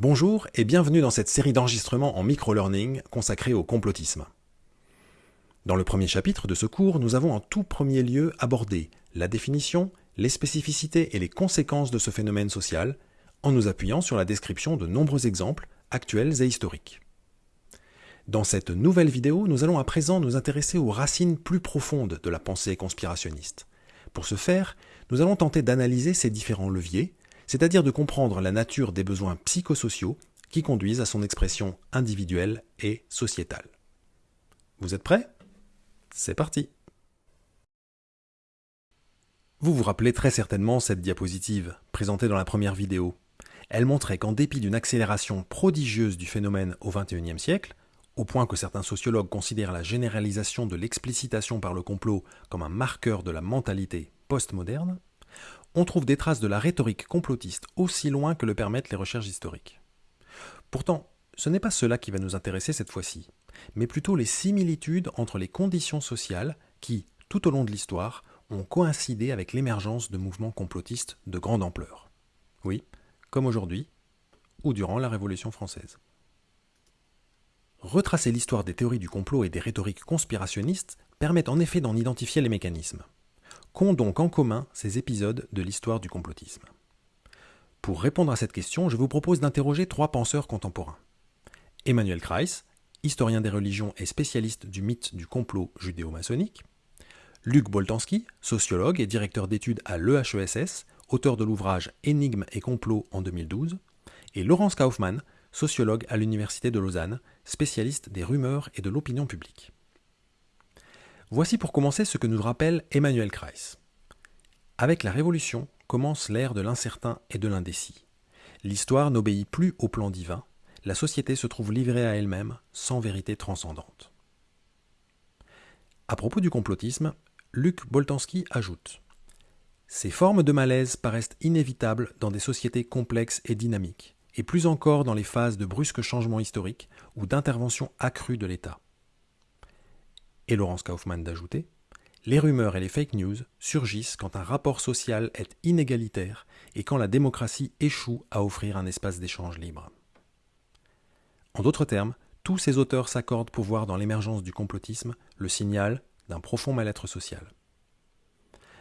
Bonjour et bienvenue dans cette série d'enregistrements en micro-learning consacrée au complotisme. Dans le premier chapitre de ce cours, nous avons en tout premier lieu abordé la définition, les spécificités et les conséquences de ce phénomène social, en nous appuyant sur la description de nombreux exemples actuels et historiques. Dans cette nouvelle vidéo, nous allons à présent nous intéresser aux racines plus profondes de la pensée conspirationniste. Pour ce faire, nous allons tenter d'analyser ces différents leviers, c'est-à-dire de comprendre la nature des besoins psychosociaux qui conduisent à son expression individuelle et sociétale. Vous êtes prêts? C'est parti Vous vous rappelez très certainement cette diapositive, présentée dans la première vidéo. Elle montrait qu'en dépit d'une accélération prodigieuse du phénomène au XXIe siècle, au point que certains sociologues considèrent la généralisation de l'explicitation par le complot comme un marqueur de la mentalité postmoderne, on trouve des traces de la rhétorique complotiste aussi loin que le permettent les recherches historiques. Pourtant, ce n'est pas cela qui va nous intéresser cette fois-ci, mais plutôt les similitudes entre les conditions sociales qui, tout au long de l'histoire, ont coïncidé avec l'émergence de mouvements complotistes de grande ampleur. Oui, comme aujourd'hui, ou durant la Révolution française. Retracer l'histoire des théories du complot et des rhétoriques conspirationnistes permet en effet d'en identifier les mécanismes qu'ont donc en commun ces épisodes de l'histoire du complotisme? Pour répondre à cette question, je vous propose d'interroger trois penseurs contemporains. Emmanuel Kreis, historien des religions et spécialiste du mythe du complot judéo-maçonnique, Luc Boltanski, sociologue et directeur d'études à l'EHESS, auteur de l'ouvrage Énigmes et complots en 2012, et Laurence Kaufmann, sociologue à l'Université de Lausanne, spécialiste des rumeurs et de l'opinion publique. Voici pour commencer ce que nous rappelle Emmanuel Kreis. Avec la Révolution commence l'ère de l'incertain et de l'indécis. L'histoire n'obéit plus au plan divin, la société se trouve livrée à elle-même, sans vérité transcendante. À propos du complotisme, Luc Boltanski ajoute Ces formes de malaise paraissent inévitables dans des sociétés complexes et dynamiques, et plus encore dans les phases de brusques changements historiques ou d'intervention accrue de l'État et Laurence Kaufmann d'ajouter Les rumeurs et les fake news surgissent quand un rapport social est inégalitaire et quand la démocratie échoue à offrir un espace d'échange libre. En d'autres termes, tous ces auteurs s'accordent pour voir dans l'émergence du complotisme le signal d'un profond mal-être social.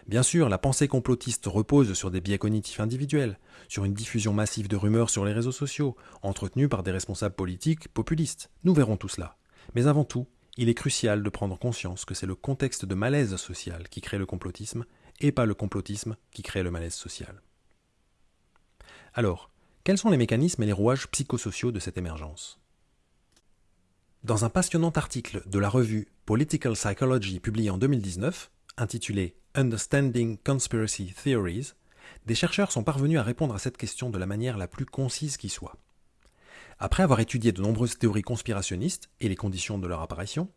Bien sûr, la pensée complotiste repose sur des biais cognitifs individuels, sur une diffusion massive de rumeurs sur les réseaux sociaux, entretenues par des responsables politiques populistes. Nous verrons tout cela. Mais avant tout, il est crucial de prendre conscience que c'est le contexte de malaise social qui crée le complotisme et pas le complotisme qui crée le malaise social. Alors, quels sont les mécanismes et les rouages psychosociaux de cette émergence? Dans un passionnant article de la revue Political Psychology publié en 2019, intitulé Understanding Conspiracy Theories, des chercheurs sont parvenus à répondre à cette question de la manière la plus concise qui soit. Après avoir étudié de nombreuses théories conspirationnistes et les conditions de leur apparition,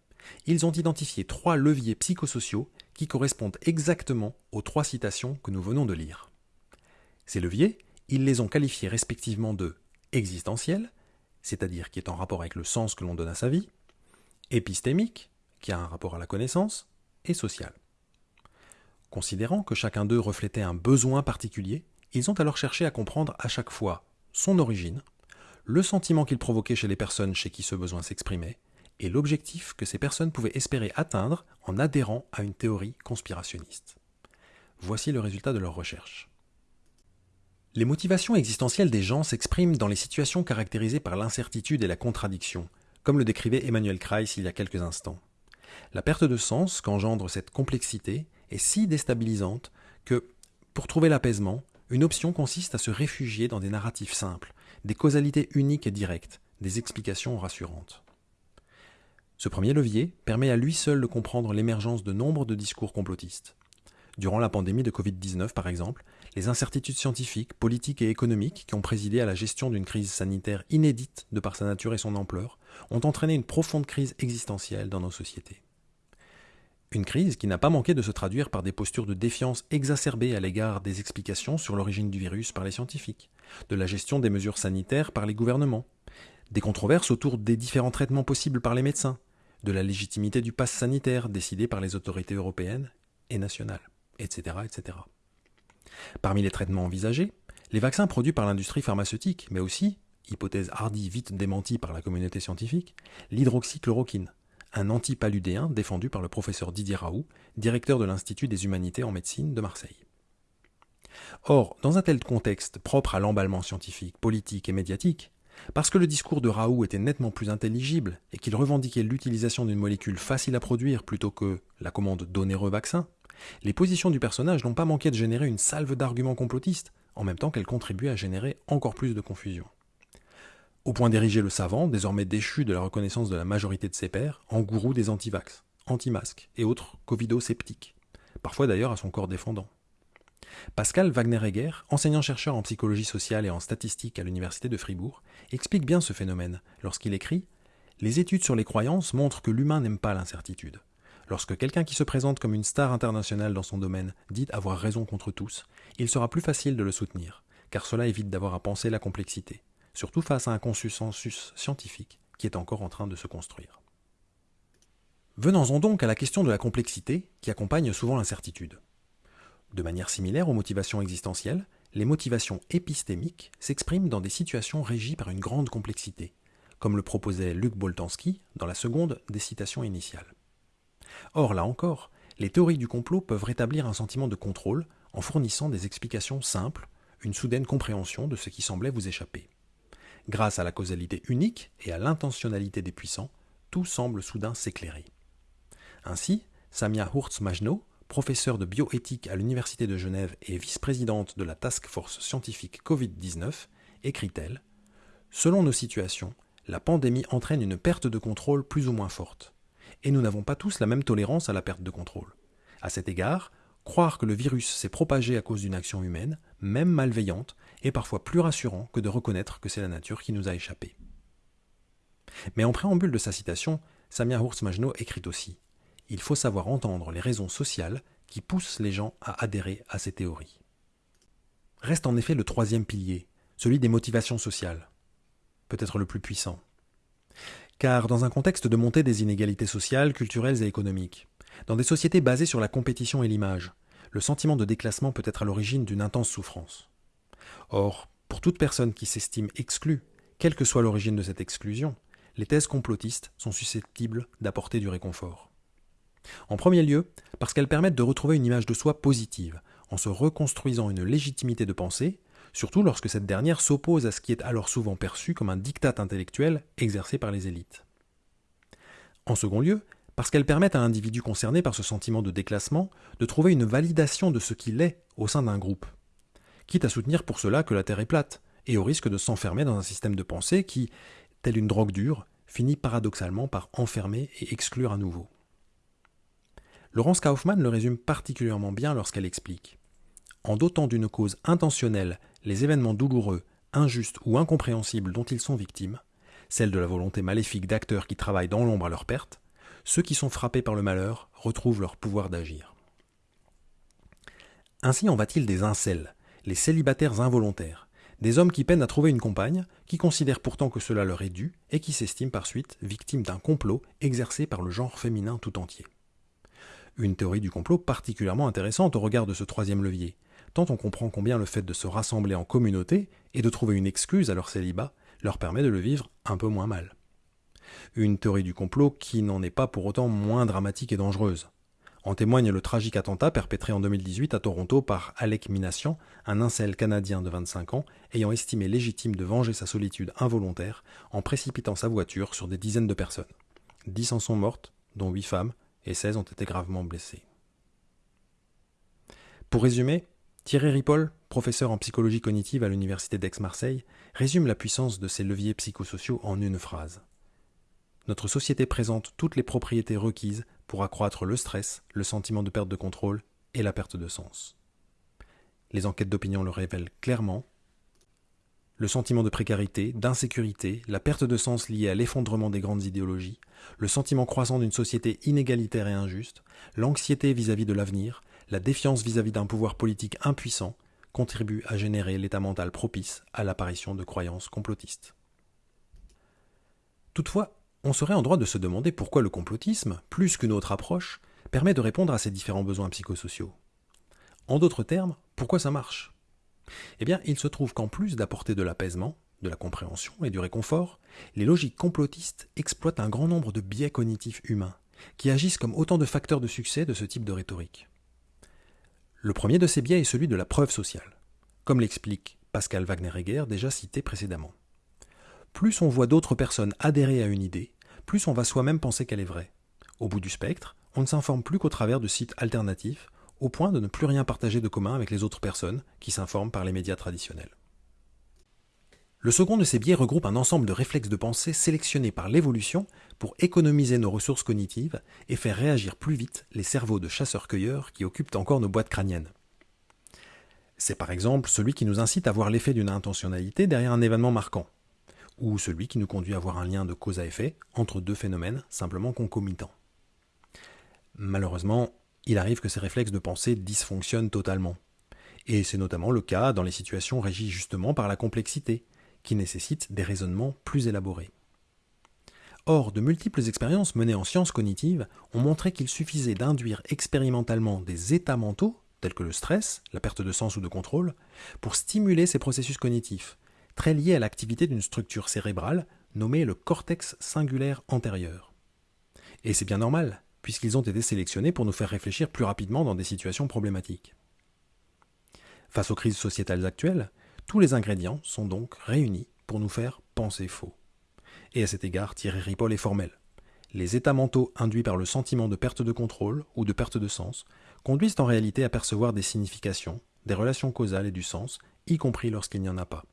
ils ont identifié trois leviers psychosociaux qui correspondent exactement aux trois citations que nous venons de lire. Ces leviers, ils les ont qualifiés respectivement de existentiel, c'est-à-dire qui est en rapport avec le sens que l'on donne à sa vie, épistémique, qui a un rapport à la connaissance, et social. Considérant que chacun d'eux reflétait un besoin particulier, ils ont alors cherché à comprendre à chaque fois son origine, le sentiment qu'il provoquait chez les personnes chez qui ce besoin s'exprimait, et l'objectif que ces personnes pouvaient espérer atteindre en adhérant à une théorie conspirationniste. Voici le résultat de leur recherche. Les motivations existentielles des gens s'expriment dans les situations caractérisées par l'incertitude et la contradiction, comme le décrivait Emmanuel Kreis il y a quelques instants. La perte de sens qu'engendre cette complexité est si déstabilisante que, pour trouver l'apaisement, une option consiste à se réfugier dans des narratifs simples, des causalités uniques et directes, des explications rassurantes. Ce premier levier permet à lui seul de comprendre l'émergence de nombre de discours complotistes. Durant la pandémie de Covid-19, par exemple, les incertitudes scientifiques, politiques et économiques qui ont présidé à la gestion d'une crise sanitaire inédite de par sa nature et son ampleur ont entraîné une profonde crise existentielle dans nos sociétés. Une crise qui n'a pas manqué de se traduire par des postures de défiance exacerbées à l'égard des explications sur l'origine du virus par les scientifiques, de la gestion des mesures sanitaires par les gouvernements, des controverses autour des différents traitements possibles par les médecins, de la légitimité du pass sanitaire décidé par les autorités européennes et nationales, etc., etc. Parmi les traitements envisagés, les vaccins produits par l'industrie pharmaceutique, mais aussi, hypothèse hardie vite démentie par la communauté scientifique, l'hydroxychloroquine, un antipaludéen défendu par le professeur Didier Raoult, directeur de l'Institut des humanités en médecine de Marseille. Or, dans un tel contexte propre à l'emballement scientifique, politique et médiatique, parce que le discours de Raoult était nettement plus intelligible et qu'il revendiquait l'utilisation d'une molécule facile à produire plutôt que la commande d'onéreux vaccins, les positions du personnage n'ont pas manqué de générer une salve d'arguments complotistes, en même temps qu'elles contribuaient à générer encore plus de confusion. Au point d'ériger le savant, désormais déchu de la reconnaissance de la majorité de ses pairs, en gourou des antivax, anti-masques et autres covido-sceptiques, parfois d'ailleurs à son corps défendant. Pascal Wagner-Egger, enseignant-chercheur en psychologie sociale et en statistique à l'Université de Fribourg, explique bien ce phénomène lorsqu'il écrit Les études sur les croyances montrent que l'humain n'aime pas l'incertitude. Lorsque quelqu'un qui se présente comme une star internationale dans son domaine dit avoir raison contre tous, il sera plus facile de le soutenir, car cela évite d'avoir à penser la complexité, surtout face à un consensus scientifique qui est encore en train de se construire. Venons-en donc à la question de la complexité qui accompagne souvent l'incertitude. De manière similaire aux motivations existentielles, les motivations épistémiques s'expriment dans des situations régies par une grande complexité, comme le proposait Luc Boltanski dans la seconde des citations initiales. Or, là encore, les théories du complot peuvent rétablir un sentiment de contrôle en fournissant des explications simples, une soudaine compréhension de ce qui semblait vous échapper. Grâce à la causalité unique et à l'intentionnalité des puissants, tout semble soudain s'éclairer. Ainsi, Samia Hurtz-Majno, professeure de bioéthique à l'Université de Genève et vice-présidente de la Task Force scientifique Covid-19, écrit-elle Selon nos situations, la pandémie entraîne une perte de contrôle plus ou moins forte et nous n'avons pas tous la même tolérance à la perte de contrôle. À cet égard, croire que le virus s'est propagé à cause d'une action humaine, même malveillante, est parfois plus rassurant que de reconnaître que c'est la nature qui nous a échappé. Mais en préambule de sa citation, Samia Hurst-Majno écrit aussi Il faut savoir entendre les raisons sociales qui poussent les gens à adhérer à ces théories. Reste en effet le troisième pilier, celui des motivations sociales, peut-être le plus puissant car dans un contexte de montée des inégalités sociales, culturelles et économiques, dans des sociétés basées sur la compétition et l'image, le sentiment de déclassement peut être à l'origine d'une intense souffrance. Or, pour toute personne qui s'estime exclue, quelle que soit l'origine de cette exclusion, les thèses complotistes sont susceptibles d'apporter du réconfort. En premier lieu, parce qu'elles permettent de retrouver une image de soi positive, en se reconstruisant une légitimité de pensée surtout lorsque cette dernière s'oppose à ce qui est alors souvent perçu comme un diktat intellectuel exercé par les élites. En second lieu, parce qu'elles permettent à l'individu concerné par ce sentiment de déclassement de trouver une validation de ce qu'il est au sein d'un groupe, quitte à soutenir pour cela que la Terre est plate, et au risque de s'enfermer dans un système de pensée qui, tel une drogue dure, finit paradoxalement par enfermer et exclure à nouveau. Laurence Kaufmann le résume particulièrement bien lorsqu'elle explique En dotant d'une cause intentionnelle les événements douloureux, injustes ou incompréhensibles dont ils sont victimes, celle de la volonté maléfique d'acteurs qui travaillent dans l'ombre à leur perte, ceux qui sont frappés par le malheur retrouvent leur pouvoir d'agir. Ainsi en va-t-il des incels, les célibataires involontaires, des hommes qui peinent à trouver une compagne, qui considèrent pourtant que cela leur est dû, et qui s'estiment par suite victimes d'un complot exercé par le genre féminin tout entier. Une théorie du complot particulièrement intéressante au regard de ce troisième levier, tant on comprend combien le fait de se rassembler en communauté et de trouver une excuse à leur célibat leur permet de le vivre un peu moins mal. Une théorie du complot qui n'en est pas pour autant moins dramatique et dangereuse. En témoigne le tragique attentat perpétré en 2018 à Toronto par Alec Minassian, un incel canadien de 25 ans, ayant estimé légitime de venger sa solitude involontaire en précipitant sa voiture sur des dizaines de personnes. Dix en sont mortes, dont huit femmes, et 16 ont été gravement blessées. Pour résumer, Thierry Ripoll, professeur en psychologie cognitive à l'université d'Aix-Marseille, résume la puissance de ces leviers psychosociaux en une phrase. Notre société présente toutes les propriétés requises pour accroître le stress, le sentiment de perte de contrôle et la perte de sens. Les enquêtes d'opinion le révèlent clairement. Le sentiment de précarité, d'insécurité, la perte de sens liée à l'effondrement des grandes idéologies, le sentiment croissant d'une société inégalitaire et injuste, l'anxiété vis-à-vis de l'avenir, la défiance vis-à-vis d'un pouvoir politique impuissant contribue à générer l'état mental propice à l'apparition de croyances complotistes. Toutefois, on serait en droit de se demander pourquoi le complotisme, plus qu'une autre approche, permet de répondre à ces différents besoins psychosociaux. En d'autres termes, pourquoi ça marche? Eh bien, il se trouve qu'en plus d'apporter de l'apaisement, de la compréhension et du réconfort, les logiques complotistes exploitent un grand nombre de biais cognitifs humains, qui agissent comme autant de facteurs de succès de ce type de rhétorique. Le premier de ces biais est celui de la preuve sociale, comme l'explique Pascal Wagner-Egger déjà cité précédemment. Plus on voit d'autres personnes adhérer à une idée, plus on va soi-même penser qu'elle est vraie. Au bout du spectre, on ne s'informe plus qu'au travers de sites alternatifs, au point de ne plus rien partager de commun avec les autres personnes qui s'informent par les médias traditionnels. Le second de ces biais regroupe un ensemble de réflexes de pensée sélectionnés par l'évolution pour économiser nos ressources cognitives et faire réagir plus vite les cerveaux de chasseurs-cueilleurs qui occupent encore nos boîtes crâniennes. C'est par exemple celui qui nous incite à voir l'effet d'une intentionnalité derrière un événement marquant, ou celui qui nous conduit à voir un lien de cause à effet entre deux phénomènes simplement concomitants. Malheureusement, il arrive que ces réflexes de pensée dysfonctionnent totalement. Et c'est notamment le cas dans les situations régies justement par la complexité, qui nécessitent des raisonnements plus élaborés. Or, de multiples expériences menées en sciences cognitives ont montré qu'il suffisait d'induire expérimentalement des états mentaux, tels que le stress, la perte de sens ou de contrôle, pour stimuler ces processus cognitifs, très liés à l'activité d'une structure cérébrale nommée le cortex singulaire antérieur. Et c'est bien normal, puisqu'ils ont été sélectionnés pour nous faire réfléchir plus rapidement dans des situations problématiques. Face aux crises sociétales actuelles, tous les ingrédients sont donc réunis pour nous faire penser faux. Et à cet égard, Thierry Ripoll est formel. Les états mentaux induits par le sentiment de perte de contrôle ou de perte de sens conduisent en réalité à percevoir des significations, des relations causales et du sens, y compris lorsqu'il n'y en a pas.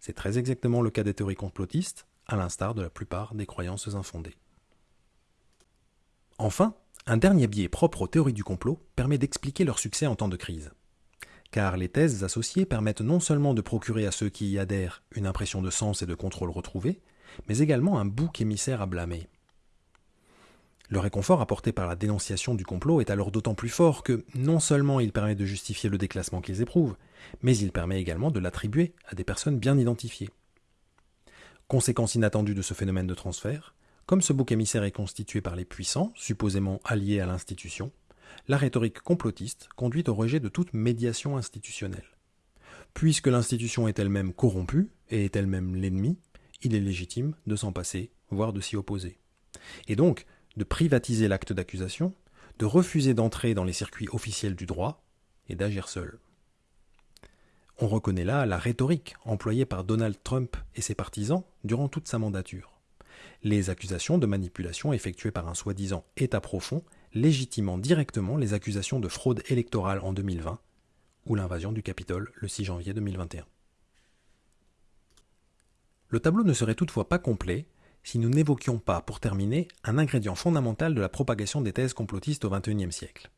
C'est très exactement le cas des théories complotistes, à l'instar de la plupart des croyances infondées. Enfin, un dernier biais propre aux théories du complot permet d'expliquer leur succès en temps de crise car les thèses associées permettent non seulement de procurer à ceux qui y adhèrent une impression de sens et de contrôle retrouvé, mais également un bouc émissaire à blâmer. Le réconfort apporté par la dénonciation du complot est alors d'autant plus fort que non seulement il permet de justifier le déclassement qu'ils éprouvent, mais il permet également de l'attribuer à des personnes bien identifiées. Conséquence inattendue de ce phénomène de transfert, comme ce bouc émissaire est constitué par les puissants, supposément alliés à l'institution, la rhétorique complotiste conduit au rejet de toute médiation institutionnelle. Puisque l'institution est elle-même corrompue et est elle-même l'ennemi, il est légitime de s'en passer, voire de s'y opposer. Et donc, de privatiser l'acte d'accusation, de refuser d'entrer dans les circuits officiels du droit et d'agir seul. On reconnaît là la rhétorique employée par Donald Trump et ses partisans durant toute sa mandature. Les accusations de manipulation effectuées par un soi-disant État profond légitimant directement les accusations de fraude électorale en 2020 ou l'invasion du Capitole le 6 janvier 2021. Le tableau ne serait toutefois pas complet si nous n'évoquions pas, pour terminer, un ingrédient fondamental de la propagation des thèses complotistes au XXIe siècle.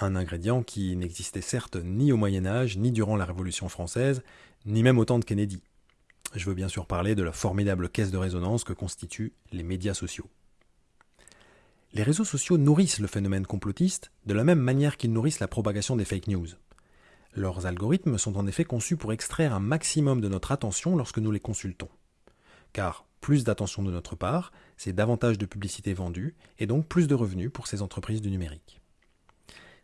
Un ingrédient qui n'existait certes ni au Moyen Âge, ni durant la Révolution française, ni même au temps de Kennedy. Je veux bien sûr parler de la formidable caisse de résonance que constituent les médias sociaux. Les réseaux sociaux nourrissent le phénomène complotiste de la même manière qu'ils nourrissent la propagation des fake news. Leurs algorithmes sont en effet conçus pour extraire un maximum de notre attention lorsque nous les consultons. Car plus d'attention de notre part, c'est davantage de publicité vendue et donc plus de revenus pour ces entreprises du numérique.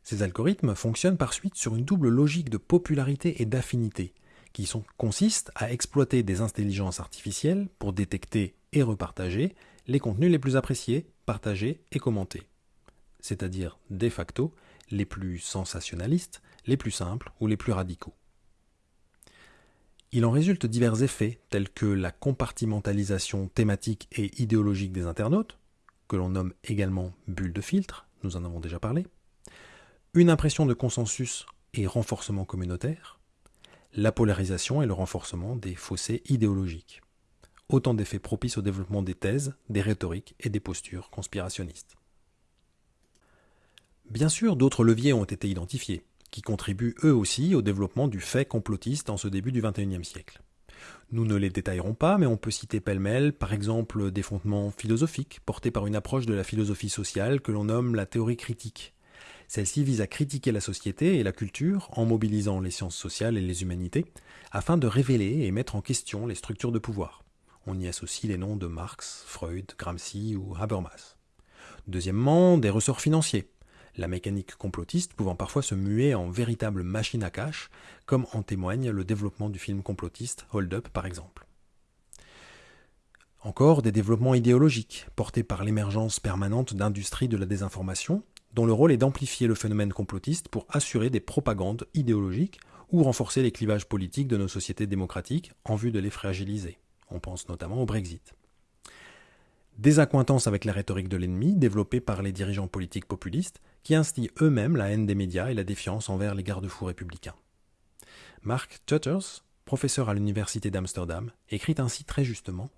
Ces algorithmes fonctionnent par suite sur une double logique de popularité et d'affinité, qui consiste à exploiter des intelligences artificielles pour détecter et repartager les contenus les plus appréciés, partagés et commentés, c'est-à-dire de facto les plus sensationnalistes, les plus simples ou les plus radicaux. Il en résulte divers effets tels que la compartimentalisation thématique et idéologique des internautes, que l'on nomme également bulle de filtre, nous en avons déjà parlé, une impression de consensus et renforcement communautaire, la polarisation et le renforcement des fossés idéologiques autant d'effets propices au développement des thèses, des rhétoriques et des postures conspirationnistes. Bien sûr, d'autres leviers ont été identifiés, qui contribuent eux aussi au développement du fait complotiste en ce début du XXIe siècle. Nous ne les détaillerons pas, mais on peut citer pêle-mêle, par exemple, des fondements philosophiques portés par une approche de la philosophie sociale que l'on nomme la théorie critique. Celle-ci vise à critiquer la société et la culture en mobilisant les sciences sociales et les humanités, afin de révéler et mettre en question les structures de pouvoir on y associe les noms de Marx, Freud, Gramsci ou Habermas. Deuxièmement, des ressorts financiers. La mécanique complotiste pouvant parfois se muer en véritable machine à cash, comme en témoigne le développement du film complotiste Hold Up par exemple. Encore des développements idéologiques, portés par l'émergence permanente d'industries de la désinformation, dont le rôle est d'amplifier le phénomène complotiste pour assurer des propagandes idéologiques ou renforcer les clivages politiques de nos sociétés démocratiques en vue de les fragiliser. On pense notamment au Brexit. Des accointances avec la rhétorique de l'ennemi développée par les dirigeants politiques populistes qui instillent eux-mêmes la haine des médias et la défiance envers les garde-fous républicains. Mark Tutters, professeur à l'université d'Amsterdam, écrit ainsi très justement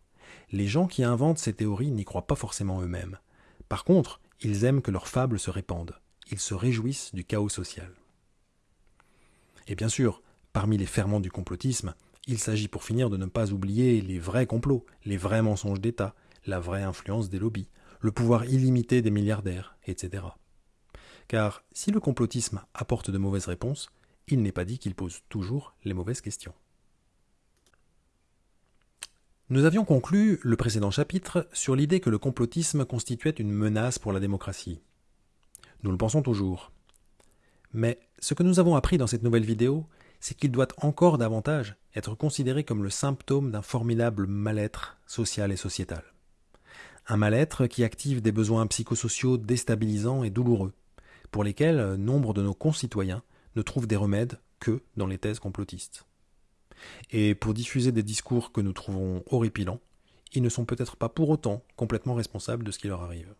Les gens qui inventent ces théories n'y croient pas forcément eux-mêmes. Par contre, ils aiment que leurs fables se répandent. Ils se réjouissent du chaos social. Et bien sûr, parmi les ferments du complotisme, il s'agit pour finir de ne pas oublier les vrais complots, les vrais mensonges d'État, la vraie influence des lobbies, le pouvoir illimité des milliardaires, etc. Car si le complotisme apporte de mauvaises réponses, il n'est pas dit qu'il pose toujours les mauvaises questions. Nous avions conclu le précédent chapitre sur l'idée que le complotisme constituait une menace pour la démocratie. Nous le pensons toujours. Mais ce que nous avons appris dans cette nouvelle vidéo, c'est qu'il doit encore davantage être considéré comme le symptôme d'un formidable mal-être social et sociétal. Un mal-être qui active des besoins psychosociaux déstabilisants et douloureux, pour lesquels nombre de nos concitoyens ne trouvent des remèdes que dans les thèses complotistes. Et pour diffuser des discours que nous trouvons horripilants, ils ne sont peut-être pas pour autant complètement responsables de ce qui leur arrive.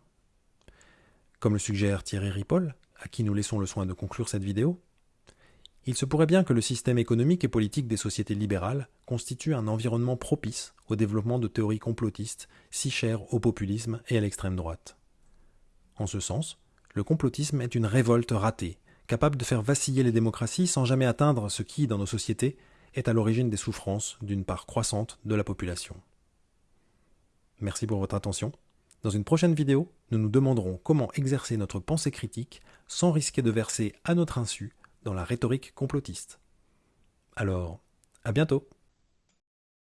Comme le suggère Thierry Ripoll, à qui nous laissons le soin de conclure cette vidéo, il se pourrait bien que le système économique et politique des sociétés libérales constitue un environnement propice au développement de théories complotistes si chères au populisme et à l'extrême droite. En ce sens, le complotisme est une révolte ratée, capable de faire vaciller les démocraties sans jamais atteindre ce qui, dans nos sociétés, est à l'origine des souffrances d'une part croissante de la population. Merci pour votre attention. Dans une prochaine vidéo, nous nous demanderons comment exercer notre pensée critique sans risquer de verser à notre insu dans la rhétorique complotiste. Alors, à bientôt